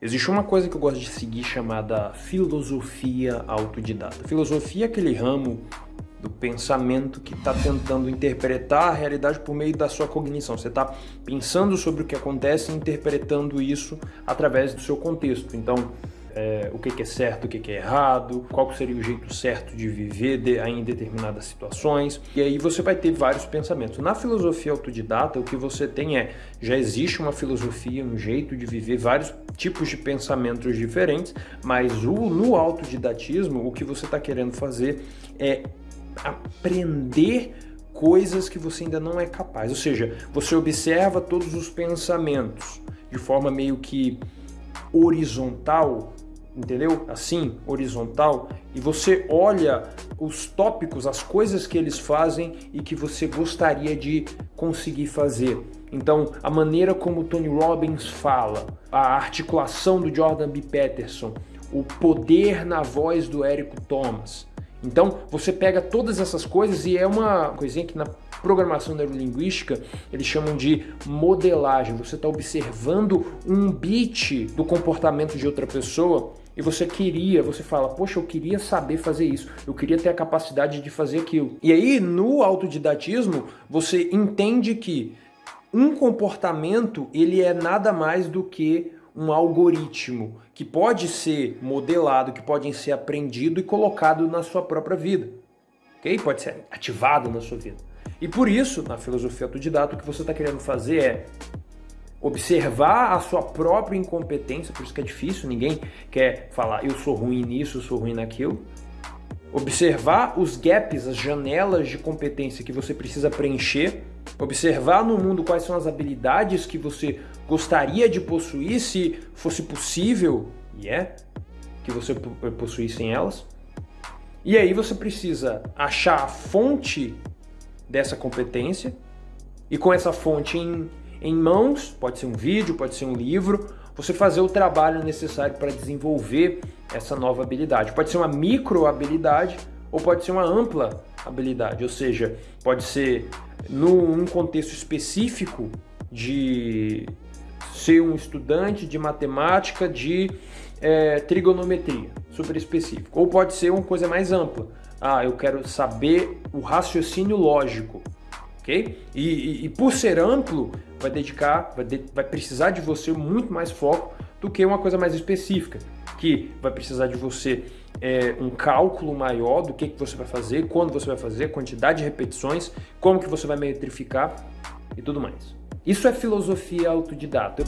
Existe uma coisa que eu gosto de seguir chamada filosofia autodidata. Filosofia é aquele ramo do pensamento que está tentando interpretar a realidade por meio da sua cognição. Você está pensando sobre o que acontece e interpretando isso através do seu contexto. Então, é, o que, que, é certo, o que, que, é errado, qual seria o jeito certo de viver de, em determinadas situações. E aí você vai ter vários pensamentos. Na filosofia autodidata, o que você tem é, já existe uma filosofia, um jeito de viver, vários tipos de pensamentos diferentes, mas o, no autodidatismo, o que você está querendo fazer é aprender coisas que você ainda não é capaz. Ou seja, você observa todos os pensamentos de forma meio que horizontal entendeu? Assim, horizontal, e você olha os tópicos, as coisas que eles fazem e que você gostaria de conseguir fazer. Então, a maneira como Tony Robbins fala, a articulação do Jordan B. Peterson, o poder na voz do Érico Thomas. Então, você pega todas essas coisas e é uma coisinha que na programação neurolinguística eles chamam de modelagem. Você está observando um bit do comportamento de outra pessoa e você queria, você fala, poxa, eu queria saber fazer isso, eu queria ter a capacidade de fazer aquilo. E aí, no autodidatismo, você entende que um comportamento, ele é nada mais do que um algoritmo que pode ser modelado, que pode ser aprendido e colocado na sua própria vida. Ok? Pode ser ativado na sua vida. E por isso, na filosofia autodidata, o que você está querendo fazer é observar a sua própria incompetência, por isso que é difícil, ninguém quer falar eu sou ruim nisso, eu sou ruim naquilo. Observar os gaps, as janelas de competência que você precisa preencher, observar no mundo quais são as habilidades que você gostaria de possuir se fosse possível, e é, que você possuísse elas. E aí você precisa achar a fonte dessa competência e com essa fonte em em mãos, pode ser um vídeo, pode ser um livro, você fazer o trabalho necessário para desenvolver essa nova habilidade. Pode ser uma micro habilidade ou pode ser uma ampla habilidade, ou seja, pode ser num contexto específico de ser um estudante de matemática de é, trigonometria, super específico. Ou pode ser uma coisa mais ampla. Ah, eu quero saber o raciocínio lógico ok? E, e, e por ser amplo, vai dedicar, vai, de, vai precisar de você muito mais foco do que uma coisa mais específica, que vai precisar de você é, um cálculo maior do que, que você vai fazer, quando você vai fazer, quantidade de repetições, como que você vai metrificar e tudo mais. Isso é filosofia autodidata.